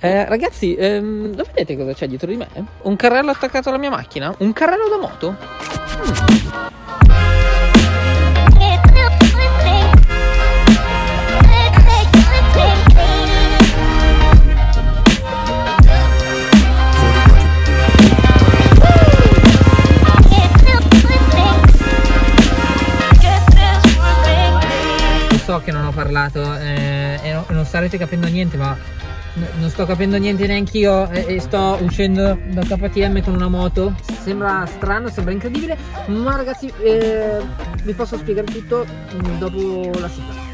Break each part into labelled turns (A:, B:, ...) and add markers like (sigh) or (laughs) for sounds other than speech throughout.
A: Eh, ragazzi, ehm, lo vedete cosa c'è dietro di me? Un carrello attaccato alla mia macchina? Un carrello da moto? Mm. so che non ho parlato eh, e non starete capendo niente ma non sto capendo niente neanche io e, e, sto uscendo da KTM con una moto. Sembra strano, sembra incredibile ma ragazzi eh, vi posso spiegare tutto dopo la sigla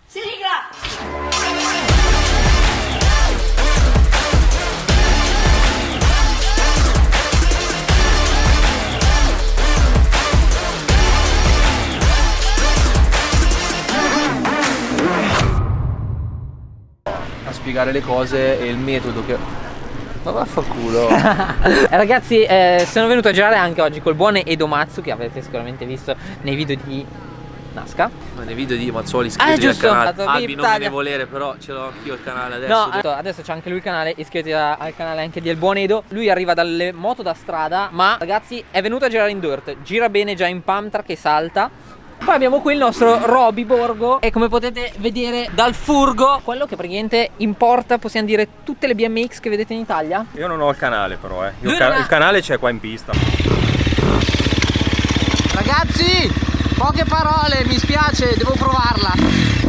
B: spiegare le cose e il metodo che... Ma vaffanculo. (laughs)
A: Eh, Ragazzi eh, sono venuto a girare anche oggi col buon Edo Matsu Che avete sicuramente visto nei video di Nasca.
B: Ma nei video di Mazzuoli iscrivetevi ah, al canale. Albi non me ne volere però ce l'ho anch'io il canale adesso.
A: No adesso, c'è anche lui il canale Iscrivetevi al canale anche del buon Edo. Lui arriva dalle moto da strada Ma ragazzi è venuto a girare in dirt. Gira bene già in pump track e salta poi abbiamo qui il nostro Roby Borgo. E come potete vedere dal furgo Quello che praticamente importa, possiamo dire, tutte le BMX che vedete in Italia.
C: Io non ho il canale però, eh. Il, ca il canale c'è qua in pista.
A: Ragazzi, poche parole, mi spiace, devo provarla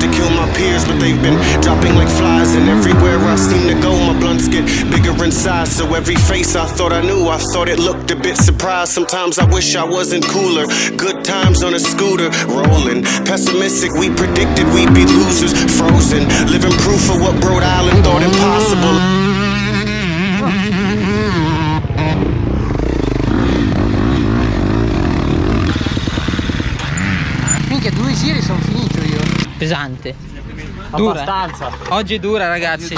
A: to kill my peers But they've been dropping like flies And everywhere I seem to go My blunts get bigger in size. So every face I thought I knew I thought it looked a bit surprised. Sometimes I wish I wasn't cooler. Good times on a scooter Rolling. Pessimistic We predicted we'd be losers Frozen. Living proof of what Rhode Island thought impossible pesante. Dura. Abbastanza. Oggi è dura ragazzi.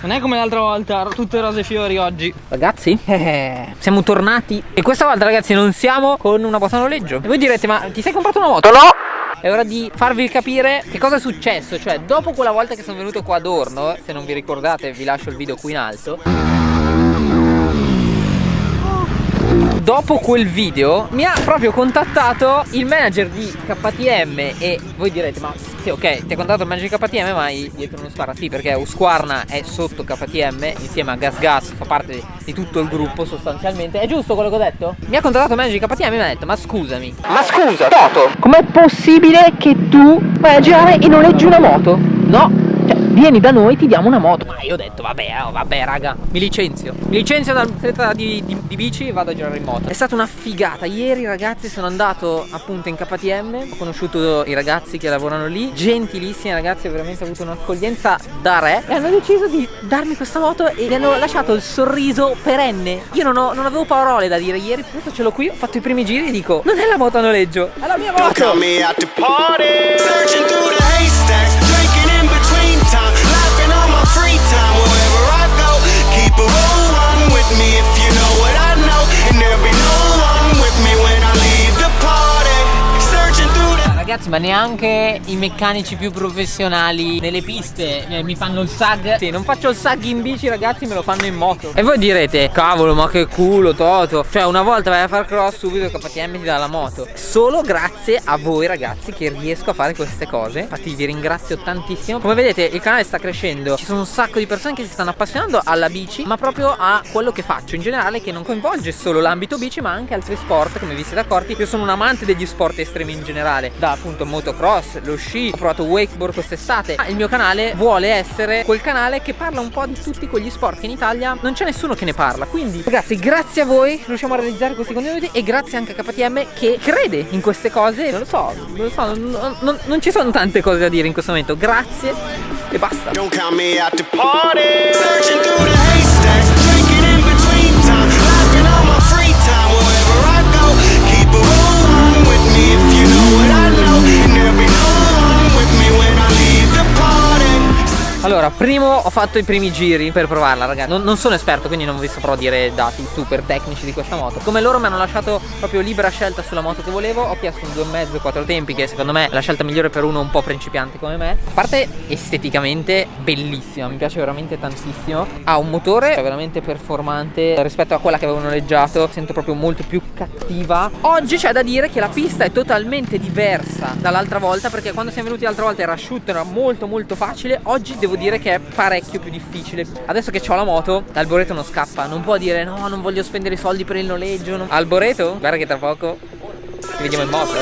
A: Non è come l'altra volta, tutte rose e fiori oggi. Ragazzi, eh, siamo tornati. E questa volta ragazzi non siamo con una moto a noleggio. E voi direte, ma ti sei comprato una moto? No! È ora di farvi capire che cosa è successo. Cioè, dopo quella volta che sono venuto qua ad Orno, se non vi ricordate vi lascio il video qui in alto dopo quel video mi ha proprio contattato il manager di KTM e voi direte ma sì ok ti ha contattato il manager di KTM ma dietro uno Usquarna sì perché Usquarna è sotto KTM insieme a Gas Gas fa parte di tutto il gruppo sostanzialmente è giusto quello che ho detto? mi ha contattato il manager di KTM e mi ha detto ma scusami ma scusa Toto com'è possibile che tu vai a girare e noleggi una moto? no vieni da noi ti diamo una moto. Ma io ho detto vabbè oh, vabbè raga. Mi licenzio. Mi licenzio dall'atleta di, di, di, bici e vado a girare in moto. È stata una figata. Ieri ragazzi sono andato appunto in KTM ho conosciuto i ragazzi che lavorano lì. Gentilissimi ragazzi ho veramente avuto un'accoglienza da re. E hanno deciso di darmi questa moto e mi hanno lasciato il sorriso perenne. Io non, ho, non avevo parole da dire. Ieri adesso ce l'ho qui ho fatto i primi giri e dico non è la moto a noleggio è la mia moto ragazzi ma neanche i meccanici più professionali nelle piste. Eh, mi fanno il sag. Sì non faccio il sag in bici ragazzi me lo fanno in moto. E voi direte cavolo ma che culo Toto. Cioè una volta vai a far cross subito KTM ti dà la moto. Solo grazie a voi ragazzi che riesco a fare queste cose. Infatti vi ringrazio tantissimo. Come vedete il canale sta crescendo. Ci sono un sacco di persone che si stanno appassionando alla bici Ma proprio a quello che faccio. In generale Che non coinvolge solo l'ambito bici ma anche altri sport. Come vi siete accorti Io sono un amante degli sport estremi in generale. Da appunto motocross, lo sci, ho provato wakeboard quest'estate. Il mio canale vuole essere quel canale che parla un po' di tutti quegli sport che in Italia non c'è nessuno che ne parla. Quindi ragazzi grazie a voi riusciamo a realizzare questi contenuti e grazie anche a KTM che crede in queste cose. Non lo so, non lo so, non, non, non ci sono tante cose da dire in questo momento. Grazie e basta primo ho fatto i primi giri per provarla, ragazzi. Non, non, sono esperto, quindi non vi saprò dire dati super tecnici di questa moto. Come loro mi hanno lasciato proprio libera scelta sulla moto che volevo, ho chiesto un 2,5 4 tempi, che secondo me è la scelta migliore per uno un po' principiante come me. A parte esteticamente bellissima, mi piace veramente tantissimo. Ha un motore veramente performante rispetto a quella che avevo noleggiato. Sento proprio molto più cattiva. Oggi c'è da dire che la pista è totalmente diversa dall'altra volta, perché quando siamo venuti l'altra volta era asciutto, era molto molto facile. Oggi devo dire che è parecchio più difficile. Adesso che ho la moto, l'alboreto non scappa. Non può dire no, non voglio spendere i soldi per il noleggio. Non... Alboreto, guarda che tra poco ci vediamo in moto, eh.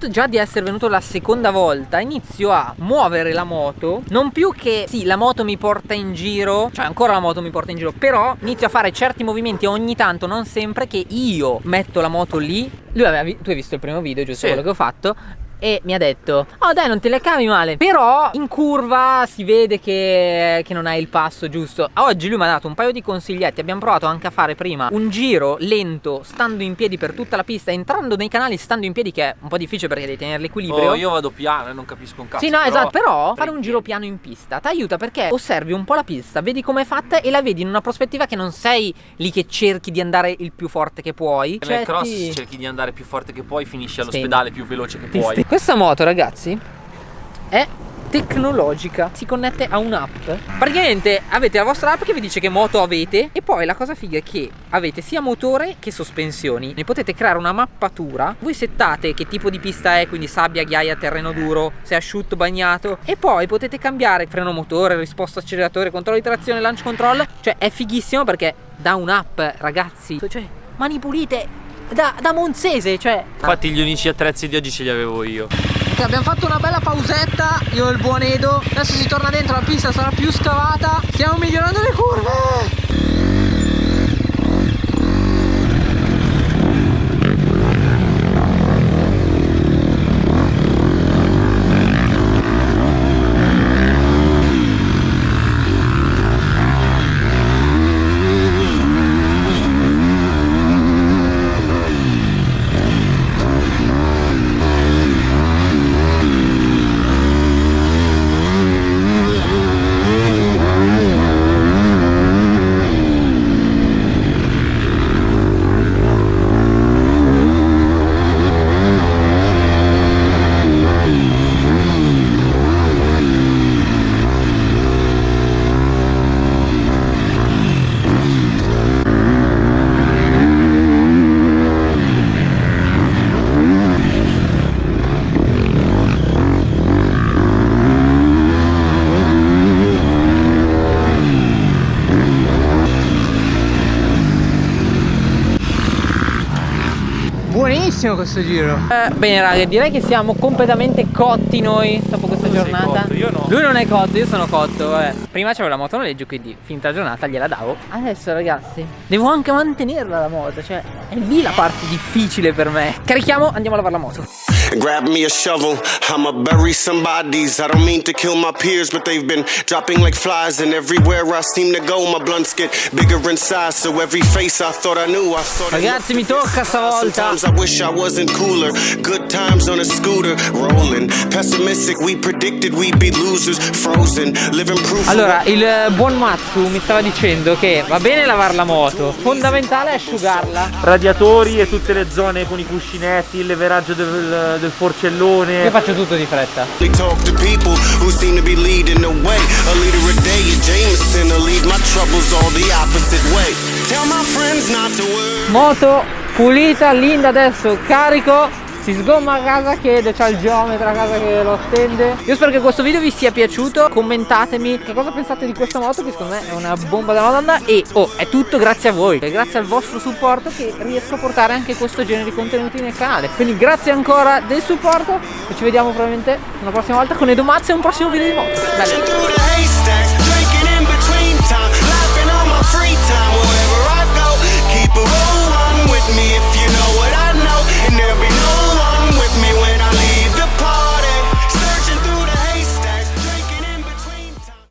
A: Fatto già di essere venuto la seconda volta inizio a muovere la moto. Non più che sì la moto mi porta in giro Cioè ancora la moto mi porta in giro Però inizio a fare certi movimenti ogni tanto Non sempre che io metto la moto lì. Lui aveva, tu hai visto il primo video giusto sì. quello che ho fatto e mi ha detto oh dai non te le cavi male. Però in curva si vede che, che non hai il passo giusto. Oggi lui mi ha dato un paio di consiglietti abbiamo provato anche a fare prima un giro lento stando in piedi per tutta la pista entrando nei canali stando in piedi che è un po' difficile perché devi tenere l'equilibrio
B: oh io vado piano e non capisco un cazzo
A: sì no però... esatto però fare un giro piano in pista ti aiuta perché osservi un po' la pista vedi com'è fatta e la vedi in una prospettiva che non sei lì che cerchi di andare il più forte che puoi.
B: Nel cioè, cross ti... cerchi di andare più forte che puoi finisci all'ospedale più veloce che puoi
A: questa moto ragazzi è tecnologica. Si connette a un'app. Praticamente avete la vostra app che vi dice che moto avete e poi la cosa figa è che avete sia motore che sospensioni. Ne potete creare una mappatura. Voi settate che tipo di pista è quindi sabbia, ghiaia, terreno duro se asciutto, bagnato. E poi potete cambiare freno motore, risposta acceleratore, controllo di trazione, launch control. Cioè è fighissimo perché da un'app ragazzi cioè mani pulite da, da Monzese, cioè...
B: Infatti gli unici attrezzi di oggi ce li avevo io.
A: Ok, abbiamo fatto una bella pausetta, io e il buon Edo. Adesso si torna dentro, la pista sarà più scavata. Stiamo migliorando le curve! Bellissimo questo giro. Eh, Bene raga direi che siamo completamente cotti noi dopo questa tu giornata.
B: Io no.
A: Lui non è cotto, io sono cotto vabbè. Prima c'avevo la moto noleggio quindi finta giornata gliela davo. Adesso ragazzi devo anche mantenerla la moto Cioè è lì la parte difficile per me. Carichiamo andiamo a lavare la moto Grab me a shovel, I'ma bury some bodies. I don't mean to kill my peers, but they've been dropping like flies. And everywhere I seem to go, my blunts get bigger in size. So every face I thought I knew, I thought Ragazzi, mi tocca stavolta. Sometimes I wish I wasn't cooler. Good times on a scooter, rolling. Pessimistic, we predicted we'd be losers, frozen, living proof. Allora, il buon Matsu mi stava dicendo che va bene lavare la moto, fondamentale è asciugarla.
B: Radiatori e tutte le zone con i cuscinetti, il leveraggio del del forcellone.
A: Io faccio tutto di fretta. Moto pulita, linda adesso, carico Si sgomma a casa che c'ha il geometra a casa che lo attende. Io spero che questo video vi sia piaciuto. Commentatemi che cosa pensate di questa moto Che secondo me è una bomba della madonna. E oh è tutto grazie a voi. E grazie al vostro supporto che riesco a portare anche questo genere di contenuti nel canale. Quindi grazie ancora del supporto E ci vediamo probabilmente una prossima volta con Edomazza e un prossimo video di moto. Bello